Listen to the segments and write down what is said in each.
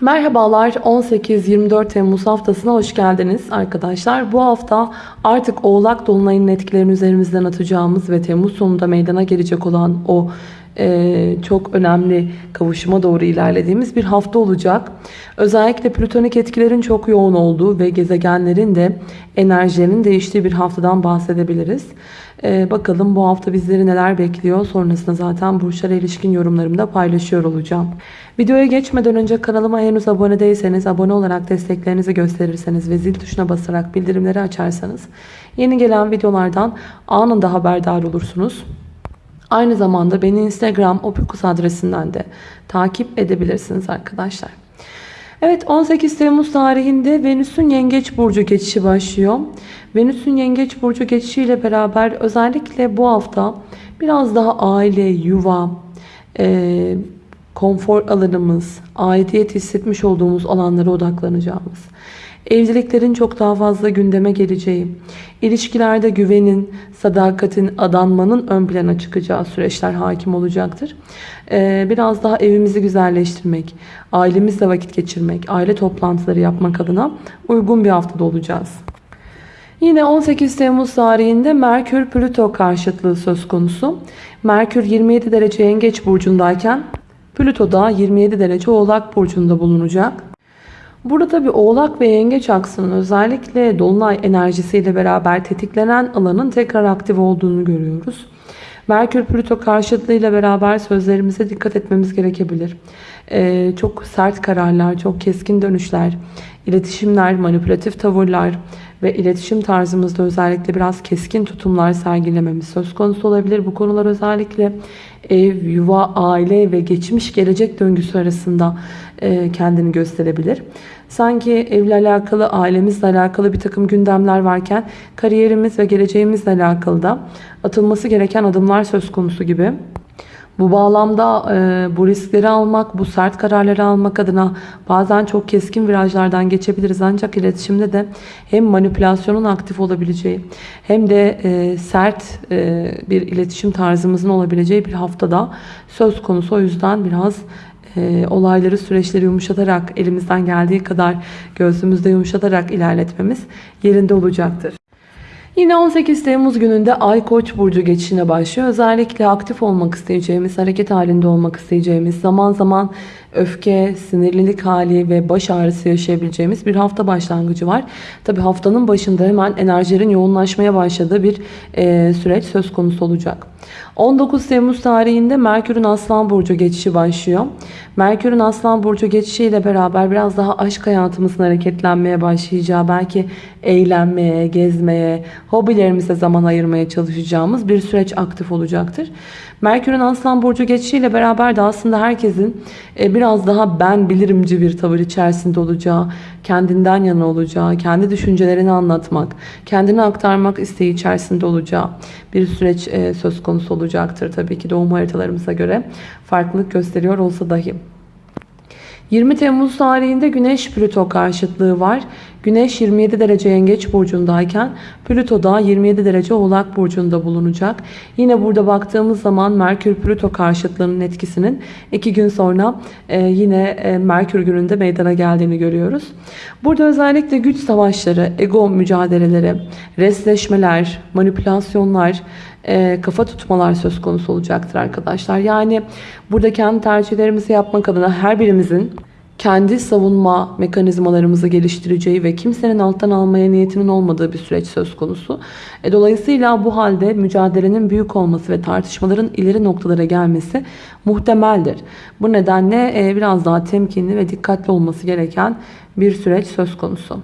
Merhabalar 18-24 Temmuz haftasına hoş geldiniz arkadaşlar. Bu hafta artık Oğlak Dolunay'ın etkilerini üzerimizden atacağımız ve Temmuz sonunda meydana gelecek olan o e, çok önemli kavuşuma doğru ilerlediğimiz bir hafta olacak. Özellikle plütonik etkilerin çok yoğun olduğu ve gezegenlerin de enerjilerinin değiştiği bir haftadan bahsedebiliriz. E, bakalım bu hafta bizleri neler bekliyor. Sonrasında zaten burçlara ilişkin yorumlarımı da paylaşıyor olacağım. Videoya geçmeden önce kanalıma henüz abone değilseniz abone olarak desteklerinizi gösterirseniz ve zil tuşuna basarak bildirimleri açarsanız yeni gelen videolardan anında haberdar olursunuz. Aynı zamanda beni Instagram opikus adresinden de takip edebilirsiniz arkadaşlar. Evet 18 Temmuz tarihinde Venüs'ün Yengeç Burcu geçişi başlıyor. Venüs'ün Yengeç Burcu geçişiyle beraber özellikle bu hafta biraz daha aile, yuva, e, konfor alanımız, aidiyet hissetmiş olduğumuz alanlara odaklanacağımız, evliliklerin çok daha fazla gündeme geleceği, ilişkilerde güvenin, sadakatin, adanmanın ön plana çıkacağı süreçler hakim olacaktır. Ee, biraz daha evimizi güzelleştirmek, ailemizle vakit geçirmek, aile toplantıları yapmak adına uygun bir haftada olacağız. Yine 18 Temmuz tarihinde Merkür-Plüto karşıtlığı söz konusu. Merkür 27 derece yengeç burcundayken Plüto da 27 derece oğlak burcunda bulunacak. Burada tabi oğlak ve yengeç aksının özellikle dolunay enerjisiyle beraber tetiklenen alanın tekrar aktif olduğunu görüyoruz. Merkür Plüto karşıtlığıyla beraber sözlerimize dikkat etmemiz gerekebilir. Ee, çok sert kararlar, çok keskin dönüşler, iletişimler, manipülatif tavırlar ve iletişim tarzımızda özellikle biraz keskin tutumlar sergilememiz söz konusu olabilir. Bu konular özellikle ev, yuva, aile ve geçmiş gelecek döngüsü arasında e, kendini gösterebilir. Sanki evle alakalı, ailemizle alakalı bir takım gündemler varken kariyerimiz ve geleceğimizle alakalı da atılması gereken adımlar söz konusu gibi. Bu bağlamda e, bu riskleri almak, bu sert kararları almak adına bazen çok keskin virajlardan geçebiliriz. Ancak iletişimde de hem manipülasyonun aktif olabileceği hem de e, sert e, bir iletişim tarzımızın olabileceği bir haftada söz konusu. O yüzden biraz e, olayları, süreçleri yumuşatarak, elimizden geldiği kadar göğsümüzde yumuşatarak ilerletmemiz yerinde olacaktır. Yine 18 Temmuz gününde Ay Koç burcu geçişine başlıyor. Özellikle aktif olmak isteyeceğimiz, hareket halinde olmak isteyeceğimiz, zaman zaman öfke, sinirlilik hali ve baş ağrısı yaşayabileceğimiz bir hafta başlangıcı var. Tabi haftanın başında hemen enerjilerin yoğunlaşmaya başladığı bir e, süreç söz konusu olacak. 19 Temmuz tarihinde Merkür'ün Aslan Burcu geçişi başlıyor. Merkür'ün Aslan Burcu geçişiyle beraber biraz daha aşk hayatımızın hareketlenmeye başlayacağı, belki eğlenmeye, gezmeye, hobilerimize zaman ayırmaya çalışacağımız bir süreç aktif olacaktır. Merkür'ün Aslan Burcu geçişiyle beraber de aslında herkesin e, biraz daha ben bilirimci bir tavır içerisinde olacağı, kendinden yana olacağı, kendi düşüncelerini anlatmak, kendini aktarmak isteği içerisinde olacağı bir süreç e, söz konusu olacaktır. Tabii ki doğum haritalarımıza göre farklılık gösteriyor olsa dahi. 20 Temmuz tarihinde Güneş Plüto karşıtlığı var. Güneş 27 derece yengeç burcundayken Plüto da 27 derece oğlak burcunda bulunacak. Yine burada baktığımız zaman Merkür Plüto karşıtlığının etkisinin 2 gün sonra e, yine e, Merkür gününde meydana geldiğini görüyoruz. Burada özellikle güç savaşları, ego mücadeleleri, resleşmeler, manipülasyonlar, e, kafa tutmalar söz konusu olacaktır arkadaşlar. Yani burada kendi tercihlerimizi yapmak adına her birimizin kendi savunma mekanizmalarımızı geliştireceği ve kimsenin alttan almaya niyetinin olmadığı bir süreç söz konusu. E, dolayısıyla bu halde mücadelenin büyük olması ve tartışmaların ileri noktalara gelmesi muhtemeldir. Bu nedenle e, biraz daha temkinli ve dikkatli olması gereken bir süreç söz konusu.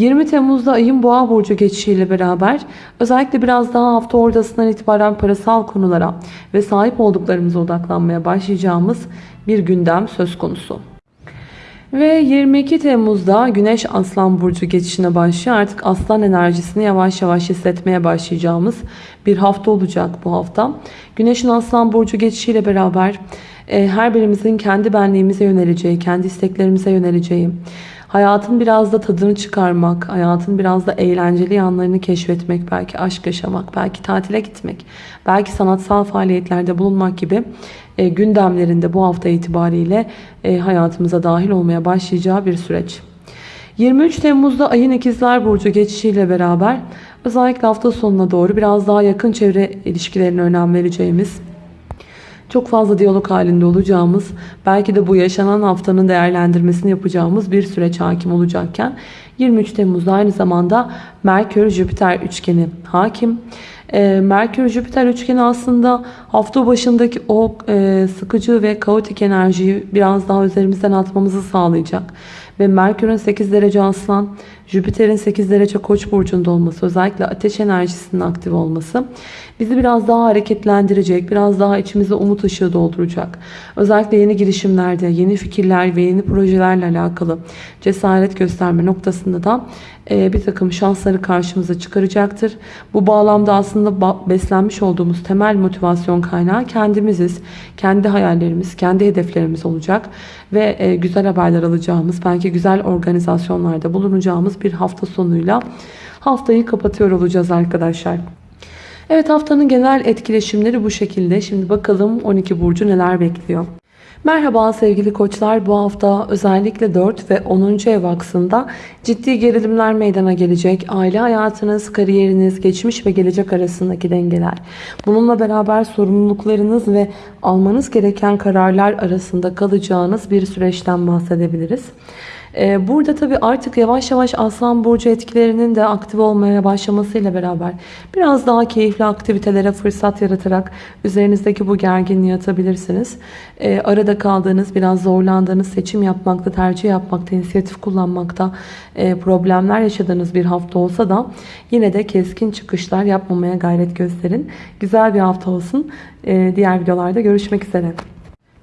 20 Temmuz'da ayın boğa burcu geçişiyle beraber özellikle biraz daha hafta ortasından itibaren parasal konulara ve sahip olduklarımıza odaklanmaya başlayacağımız bir gündem söz konusu. Ve 22 Temmuz'da Güneş Aslan Burcu geçişine başlıyor. Artık aslan enerjisini yavaş yavaş hissetmeye başlayacağımız bir hafta olacak bu hafta. Güneş'in Aslan Burcu geçişiyle beraber e, her birimizin kendi benliğimize yöneleceği, kendi isteklerimize yöneleceği, hayatın biraz da tadını çıkarmak, hayatın biraz da eğlenceli yanlarını keşfetmek, belki aşk yaşamak, belki tatile gitmek, belki sanatsal faaliyetlerde bulunmak gibi e, gündemlerinde bu hafta itibariyle e, hayatımıza dahil olmaya başlayacağı bir süreç. 23 Temmuz'da ayın ikizler burcu geçişiyle beraber özellikle hafta sonuna doğru biraz daha yakın çevre ilişkilerine önem vereceğimiz çok fazla diyalog halinde olacağımız, belki de bu yaşanan haftanın değerlendirmesini yapacağımız bir süreç hakim olacakken 23 Temmuz'da aynı zamanda Merkür-Jüpiter üçgeni hakim. E, Merkür-Jüpiter üçgeni aslında hafta başındaki o e, sıkıcı ve kaotik enerjiyi biraz daha üzerimizden atmamızı sağlayacak. Ve Merkür'ün 8 derece aslan, Jüpiter'in 8 derece koç burcunda olması, özellikle ateş enerjisinin aktif olması bizi biraz daha hareketlendirecek, biraz daha içimize umut ışığı dolduracak. Özellikle yeni girişimlerde, yeni fikirler ve yeni projelerle alakalı cesaret gösterme noktasında da e, bir takım şansları karşımıza çıkaracaktır. Bu bağlamda aslında beslenmiş olduğumuz temel motivasyon kaynağı kendimiziz. Kendi hayallerimiz, kendi hedeflerimiz olacak ve e, güzel haberler alacağımız, belki güzel organizasyonlarda bulunacağımız bir hafta sonuyla haftayı kapatıyor olacağız arkadaşlar. Evet haftanın genel etkileşimleri bu şekilde. Şimdi bakalım 12 burcu neler bekliyor. Merhaba sevgili koçlar. Bu hafta özellikle 4 ve 10. ev aksında ciddi gerilimler meydana gelecek. Aile hayatınız, kariyeriniz, geçmiş ve gelecek arasındaki dengeler. Bununla beraber sorumluluklarınız ve almanız gereken kararlar arasında kalacağınız bir süreçten bahsedebiliriz. Ee, burada tabi artık yavaş yavaş Aslan Burcu etkilerinin de aktif olmaya başlamasıyla beraber biraz daha keyifli aktivitelere fırsat yaratarak üzerinizdeki bu gerginliği atabilirsiniz. Ee, arada kaldığınız, biraz zorlandığınız seçim yapmakta, tercih yapmakta, inisiyatif kullanmakta e, problemler yaşadığınız bir hafta olsa da yine de keskin çıkışlar yapmamaya gayret gösterin. Güzel bir hafta olsun. Ee, diğer videolarda görüşmek üzere.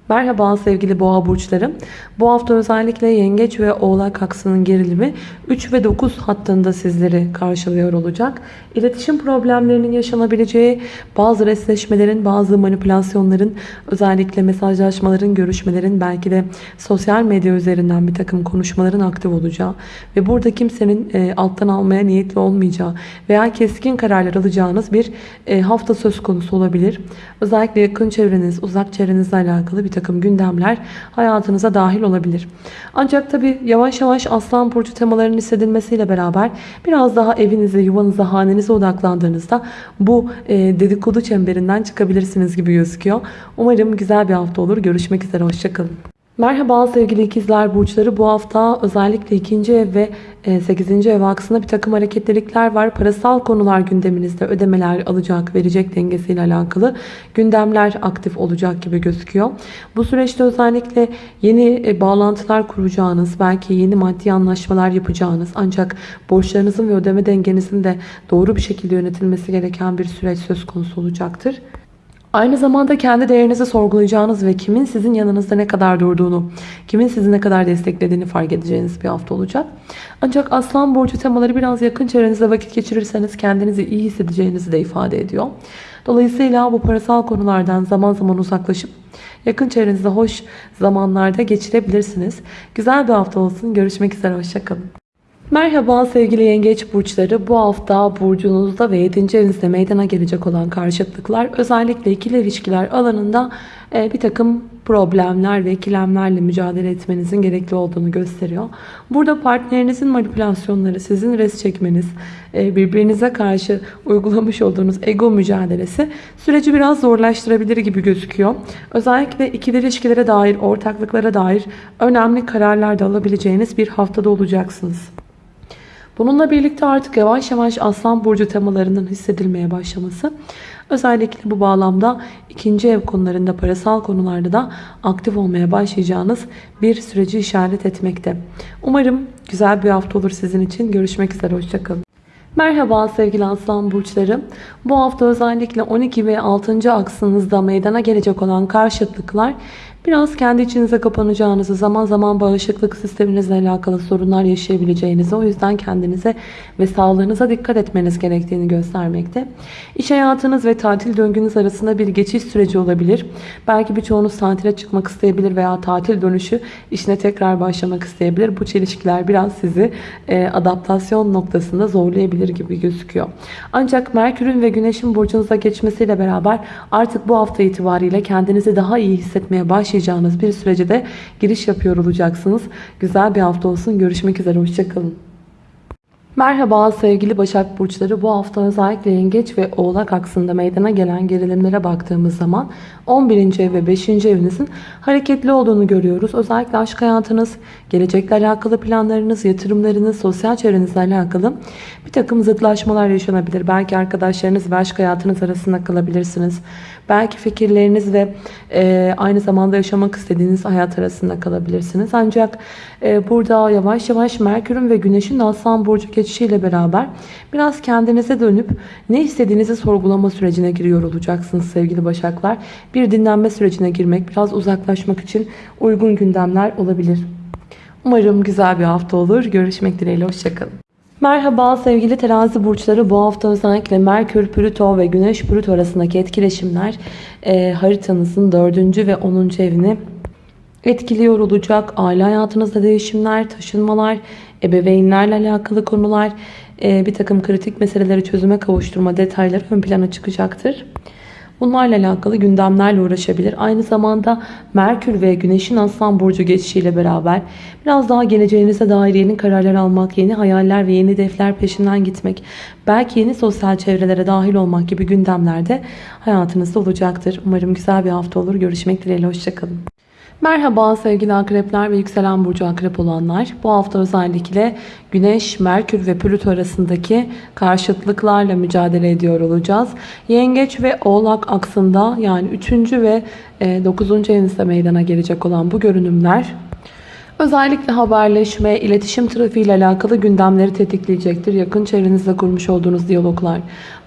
Merhaba sevgili boğa burçlarım. Bu hafta özellikle yengeç ve oğlak aksının gerilimi 3 ve 9 hattında sizleri karşılıyor olacak. İletişim problemlerinin yaşanabileceği bazı resleşmelerin, bazı manipülasyonların, özellikle mesajlaşmaların, görüşmelerin, belki de sosyal medya üzerinden bir takım konuşmaların aktif olacağı ve burada kimsenin e, alttan almaya niyetli olmayacağı veya keskin kararlar alacağınız bir e, hafta söz konusu olabilir. Özellikle yakın çevreniz, uzak çevrenizle alakalı bir takım gündemler hayatınıza dahil olabilir. Ancak tabi yavaş yavaş Aslan Burcu temalarının hissedilmesiyle beraber biraz daha evinize, yuvanıza, hanenize odaklandığınızda bu e, dedikodu çemberinden çıkabilirsiniz gibi gözüküyor. Umarım güzel bir hafta olur. Görüşmek üzere. Hoşçakalın. Merhaba sevgili ikizler burçları. Bu hafta özellikle ikinci ev ve 8. E, ev aksında bir takım hareketlilikler var. Parasal konular gündeminizde ödemeler alacak, verecek dengesiyle alakalı gündemler aktif olacak gibi gözüküyor. Bu süreçte özellikle yeni e, bağlantılar kuracağınız, belki yeni maddi anlaşmalar yapacağınız ancak borçlarınızın ve ödeme dengenizin de doğru bir şekilde yönetilmesi gereken bir süreç söz konusu olacaktır. Aynı zamanda kendi değerinizi sorgulayacağınız ve kimin sizin yanınızda ne kadar durduğunu, kimin sizi ne kadar desteklediğini fark edeceğiniz bir hafta olacak. Ancak Aslan Burcu temaları biraz yakın çevrenizde vakit geçirirseniz kendinizi iyi hissedeceğinizi de ifade ediyor. Dolayısıyla bu parasal konulardan zaman zaman uzaklaşıp yakın çevrenizde hoş zamanlarda geçirebilirsiniz. Güzel bir hafta olsun. Görüşmek üzere. Hoşçakalın. Merhaba sevgili yengeç burçları. Bu hafta burcunuzda ve 7. evinizde meydana gelecek olan karşıtlıklar özellikle ikili ilişkiler alanında e, bir takım problemler ve ikilemlerle mücadele etmenizin gerekli olduğunu gösteriyor. Burada partnerinizin manipülasyonları, sizin res çekmeniz, e, birbirinize karşı uygulamış olduğunuz ego mücadelesi süreci biraz zorlaştırabilir gibi gözüküyor. Özellikle ikili ilişkilere dair, ortaklıklara dair önemli kararlar da alabileceğiniz bir haftada olacaksınız. Bununla birlikte artık yavaş yavaş Aslan Burcu temalarının hissedilmeye başlaması özellikle bu bağlamda ikinci ev konularında parasal konularda da aktif olmaya başlayacağınız bir süreci işaret etmekte. Umarım güzel bir hafta olur sizin için. Görüşmek üzere. Hoşçakalın. Merhaba sevgili aslan burçları. Bu hafta özellikle 12 ve 6. aksınızda meydana gelecek olan karşıtlıklar Biraz kendi içinize kapanacağınızı, zaman zaman bağışıklık sisteminizle alakalı sorunlar yaşayabileceğinizi, o yüzden kendinize ve sağlığınıza dikkat etmeniz gerektiğini göstermekte. İş hayatınız ve tatil döngünüz arasında bir geçiş süreci olabilir. Belki birçoğunuz tatile çıkmak isteyebilir veya tatil dönüşü işine tekrar başlamak isteyebilir. Bu çelişkiler biraz sizi e, adaptasyon noktasında zorlayabilir gibi gözüküyor. Ancak Merkür'ün ve Güneş'in burcunuza geçmesiyle beraber artık bu hafta itibariyle kendinizi daha iyi hissetmeye başlayacağınız bir sürece de giriş yapıyor olacaksınız. Güzel bir hafta olsun. Görüşmek üzere. Hoşçakalın. Merhaba sevgili Başak Burçları. Bu hafta özellikle Yengeç ve Oğlak aksında meydana gelen gerilimlere baktığımız zaman 11. ev ve 5. evinizin hareketli olduğunu görüyoruz. Özellikle aşk hayatınız, gelecekle alakalı planlarınız, yatırımlarınız, sosyal çevrenizle alakalı bir takım zıtlaşmalar yaşanabilir. Belki arkadaşlarınız ve aşk hayatınız arasında kalabilirsiniz. Belki fikirleriniz ve e, aynı zamanda yaşamak istediğiniz hayat arasında kalabilirsiniz. Ancak e, burada yavaş yavaş Merkür'ün ve Güneş'in Aslan Burcu geçişiyle beraber biraz kendinize dönüp ne istediğinizi sorgulama sürecine giriyor olacaksınız sevgili Başaklar. Bir dinlenme sürecine girmek, biraz uzaklaşmak için uygun gündemler olabilir. Umarım güzel bir hafta olur. Görüşmek dileğiyle. Hoşçakalın. Merhaba sevgili terazi burçları. Bu hafta özellikle Merkür, Plüto ve Güneş Plüto arasındaki etkileşimler e, haritanızın 4. ve 10. evini etkiliyor olacak. Aile hayatınızda değişimler, taşınmalar, ebeveynlerle alakalı konular, e, bir takım kritik meseleleri çözüme kavuşturma detayları ön plana çıkacaktır. Bunlarla alakalı gündemlerle uğraşabilir. Aynı zamanda Merkür ve Güneş'in Aslan Burcu geçişiyle beraber biraz daha geleceğinize dair yeni kararlar almak, yeni hayaller ve yeni hedefler peşinden gitmek, belki yeni sosyal çevrelere dahil olmak gibi gündemlerde hayatınızda olacaktır. Umarım güzel bir hafta olur. Görüşmek dileğiyle. Hoşçakalın. Merhaba sevgili akrepler ve yükselen burcu akrep olanlar. Bu hafta özellikle Güneş, Merkür ve Plüto arasındaki karşıtlıklarla mücadele ediyor olacağız. Yengeç ve Oğlak aksında yani 3. ve 9. evinizde meydana gelecek olan bu görünümler Özellikle haberleşme, iletişim trafiği ile alakalı gündemleri tetikleyecektir. Yakın çevrenizde kurmuş olduğunuz diyaloglar,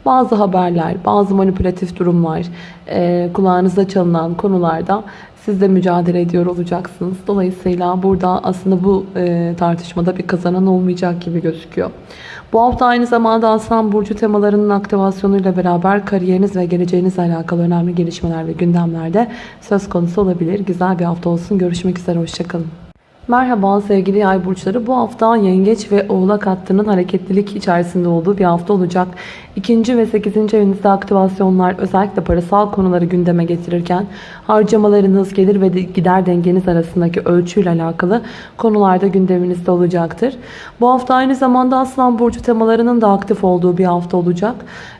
bazı haberler, bazı manipülatif durumlar, e, kulağınızda çalınan konularda siz de mücadele ediyor olacaksınız. Dolayısıyla burada aslında bu e, tartışmada bir kazanan olmayacak gibi gözüküyor. Bu hafta aynı zamanda Aslan Burcu temalarının aktivasyonuyla beraber kariyeriniz ve geleceğinizle alakalı önemli gelişmeler ve gündemlerde söz konusu olabilir. Güzel bir hafta olsun. Görüşmek üzere. Hoşçakalın. Merhaba sevgili yay burçları. Bu hafta yengeç ve oğlak hattının hareketlilik içerisinde olduğu bir hafta olacak. İkinci ve sekizinci evinizde aktivasyonlar özellikle parasal konuları gündeme getirirken harcamalarınız, gelir ve gider dengeniz arasındaki ölçüyle alakalı konularda gündeminizde olacaktır. Bu hafta aynı zamanda Aslan Burcu temalarının da aktif olduğu bir hafta olacak.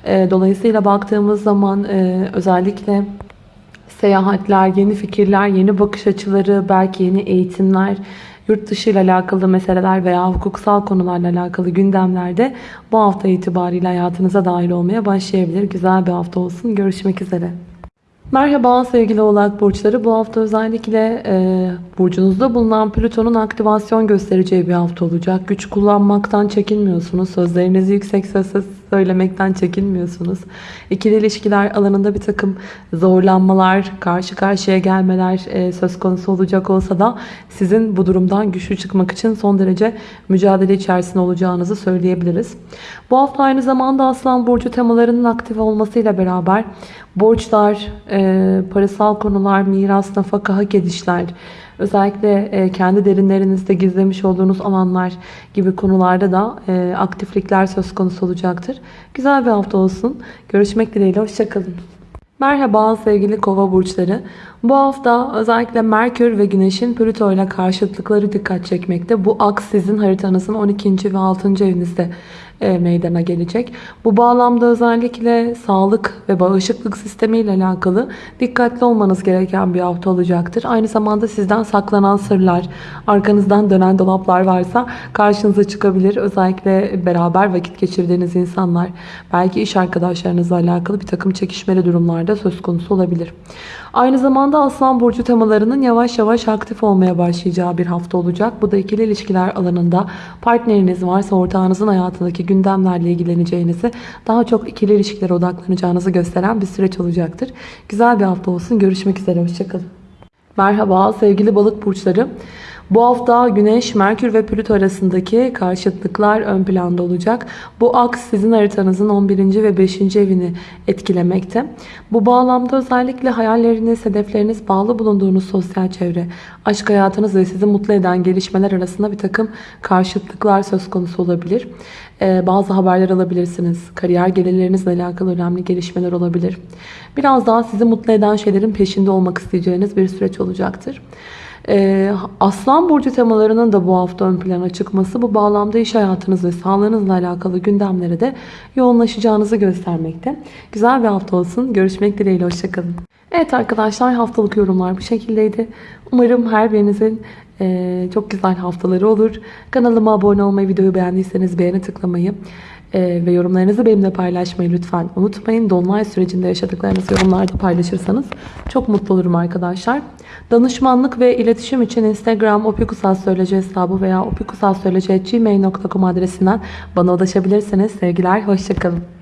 Dolayısıyla baktığımız zaman özellikle seyahatler, yeni fikirler, yeni bakış açıları, belki yeni eğitimler, yurt dışı ile alakalı meseleler veya hukuksal konularla alakalı gündemlerde bu hafta itibariyle hayatınıza dahil olmaya başlayabilir. Güzel bir hafta olsun. Görüşmek üzere. Merhaba sevgili oğlak burçları. Bu hafta özellikle e, burcunuzda bulunan Plüton'un aktivasyon göstereceği bir hafta olacak. Güç kullanmaktan çekinmiyorsunuz. Sözlerinizi yüksek sesle söylemekten çekinmiyorsunuz. İkili ilişkiler alanında bir takım zorlanmalar, karşı karşıya gelmeler e, söz konusu olacak olsa da sizin bu durumdan güçlü çıkmak için son derece mücadele içerisinde olacağınızı söyleyebiliriz. Bu hafta aynı zamanda Aslan Burcu temalarının aktif olmasıyla beraber borçlar, e, parasal konular, miras, nafaka, hak edişler, özellikle e, kendi derinlerinizde gizlemiş olduğunuz alanlar gibi konularda da e, aktiflikler söz konusu olacaktır. Güzel bir hafta olsun. Görüşmek dileğiyle. Hoşçakalın. Merhaba sevgili kova burçları. Bu hafta özellikle Merkür ve Güneş'in Plüto ile karşıtlıkları dikkat çekmekte. Bu aks sizin haritanızın 12. ve 6. evinizde meydana gelecek. Bu bağlamda özellikle sağlık ve bağışıklık sistemi ile alakalı dikkatli olmanız gereken bir hafta olacaktır. Aynı zamanda sizden saklanan sırlar, arkanızdan dönen dolaplar varsa karşınıza çıkabilir. Özellikle beraber vakit geçirdiğiniz insanlar, belki iş arkadaşlarınızla alakalı bir takım çekişmeli durumlarda söz konusu olabilir. Aynı zamanda Aslan Burcu temalarının yavaş yavaş aktif olmaya başlayacağı bir hafta olacak. Bu da ikili ilişkiler alanında partneriniz varsa ortağınızın hayatındaki gündemlerle ilgileneceğinizi, daha çok ikili ilişkilere odaklanacağınızı gösteren bir süreç olacaktır. Güzel bir hafta olsun. Görüşmek üzere. Hoşçakalın. Merhaba sevgili balık burçları. Bu hafta Güneş, Merkür ve Plüto arasındaki karşıtlıklar ön planda olacak. Bu aks sizin haritanızın 11. ve 5. evini etkilemekte. Bu bağlamda özellikle hayalleriniz, hedefleriniz, bağlı bulunduğunuz sosyal çevre, aşk hayatınız ve sizi mutlu eden gelişmeler arasında bir takım karşıtlıklar söz konusu olabilir. Ee, bazı haberler alabilirsiniz. Kariyer gelirlerinizle alakalı önemli gelişmeler olabilir. Biraz daha sizi mutlu eden şeylerin peşinde olmak isteyeceğiniz bir süreç olacaktır. Ee, Aslan Burcu temalarının da bu hafta ön plana çıkması bu bağlamda iş hayatınız ve sağlığınızla alakalı gündemlere de yoğunlaşacağınızı göstermekte. Güzel bir hafta olsun. Görüşmek dileğiyle. Hoşçakalın. Evet arkadaşlar haftalık yorumlar bu şekildeydi. Umarım her birinizin e, çok güzel haftaları olur. Kanalıma abone olmayı, videoyu beğendiyseniz beğeni tıklamayı e, ve yorumlarınızı benimle paylaşmayı lütfen unutmayın. Dolunay sürecinde yaşadıklarınızı yorumlarda paylaşırsanız çok mutlu olurum arkadaşlar. Danışmanlık ve iletişim için Instagram opikusalsöyleci hesabı veya opikusalsöyleci.gmail.com adresinden bana ulaşabilirsiniz. Sevgiler, hoşçakalın.